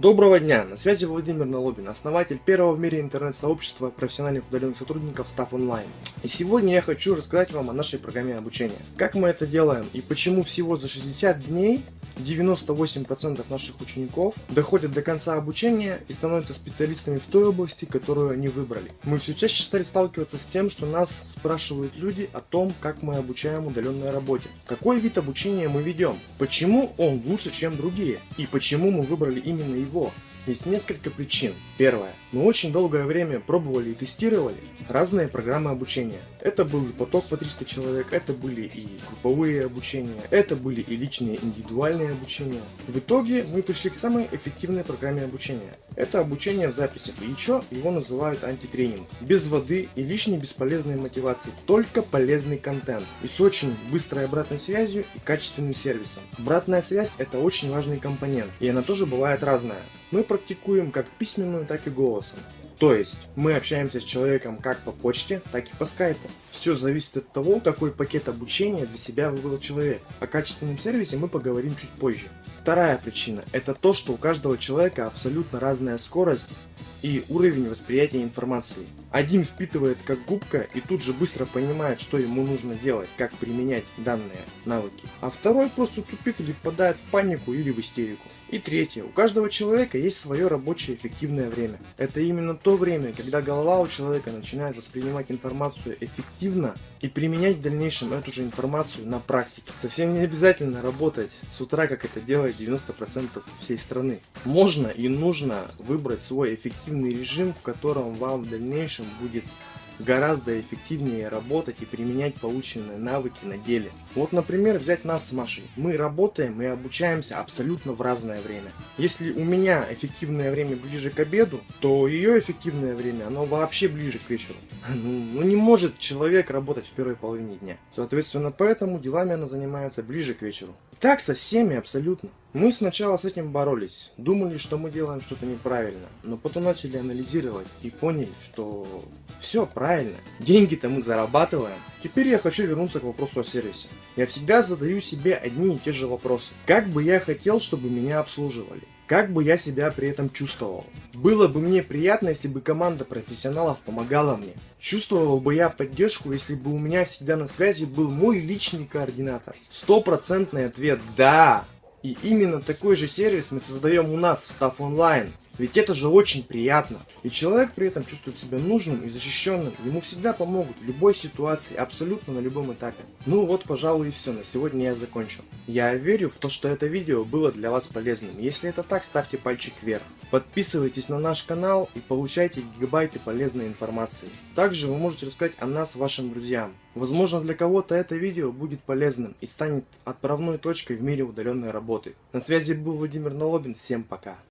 Доброго дня! На связи Владимир Налобин, основатель первого в мире интернет-сообщества профессиональных удаленных сотрудников Staff Online. И сегодня я хочу рассказать вам о нашей программе обучения. Как мы это делаем и почему всего за 60 дней 98% наших учеников доходят до конца обучения и становятся специалистами в той области, которую они выбрали. Мы все чаще стали сталкиваться с тем, что нас спрашивают люди о том, как мы обучаем удаленной работе. Какой вид обучения мы ведем? Почему он лучше, чем другие? И почему мы выбрали именно его? Есть несколько причин. Первое. Мы очень долгое время пробовали и тестировали разные программы обучения. Это был и поток по 300 человек, это были и групповые обучения, это были и личные индивидуальные обучения. В итоге мы пришли к самой эффективной программе обучения. Это обучение в записи, и еще его называют антитренинг. Без воды и лишней бесполезной мотивации, только полезный контент. И с очень быстрой обратной связью и качественным сервисом. Обратная связь это очень важный компонент, и она тоже бывает разная. Мы практикуем как письменную, так и голосом. То есть мы общаемся с человеком как по почте, так и по скайпу. Все зависит от того, какой пакет обучения для себя выбрал человек. О качественном сервисе мы поговорим чуть позже. Вторая причина – это то, что у каждого человека абсолютно разная скорость и уровень восприятия информации. Один впитывает как губка и тут же быстро понимает, что ему нужно делать, как применять данные навыки. А второй просто тупит или впадает в панику или в истерику. И третье. У каждого человека есть свое рабочее эффективное время. Это именно то время, когда голова у человека начинает воспринимать информацию эффективно и применять в дальнейшем эту же информацию на практике. Совсем не обязательно работать с утра, как это делает 90% всей страны. Можно и нужно выбрать свой эффективный режим, в котором вам в дальнейшем будет гораздо эффективнее работать и применять полученные навыки на деле. Вот, например, взять нас с Машей. Мы работаем и обучаемся абсолютно в разное время. Если у меня эффективное время ближе к обеду, то ее эффективное время, оно вообще ближе к вечеру. Ну, ну не может человек работать в первой половине дня. Соответственно, поэтому делами она занимается ближе к вечеру. Так со всеми абсолютно. Мы сначала с этим боролись, думали, что мы делаем что-то неправильно, но потом начали анализировать и поняли, что все правильно, деньги-то мы зарабатываем. Теперь я хочу вернуться к вопросу о сервисе. Я всегда задаю себе одни и те же вопросы. Как бы я хотел, чтобы меня обслуживали? Как бы я себя при этом чувствовал? Было бы мне приятно, если бы команда профессионалов помогала мне. Чувствовал бы я поддержку, если бы у меня всегда на связи был мой личный координатор. Стопроцентный ответ «Да». И именно такой же сервис мы создаем у нас в Staff Online. Ведь это же очень приятно. И человек при этом чувствует себя нужным и защищенным. Ему всегда помогут в любой ситуации, абсолютно на любом этапе. Ну вот, пожалуй, и все. На сегодня я закончил. Я верю в то, что это видео было для вас полезным. Если это так, ставьте пальчик вверх. Подписывайтесь на наш канал и получайте гигабайты полезной информации. Также вы можете рассказать о нас вашим друзьям. Возможно для кого-то это видео будет полезным и станет отправной точкой в мире удаленной работы. На связи был Владимир Налобин, всем пока.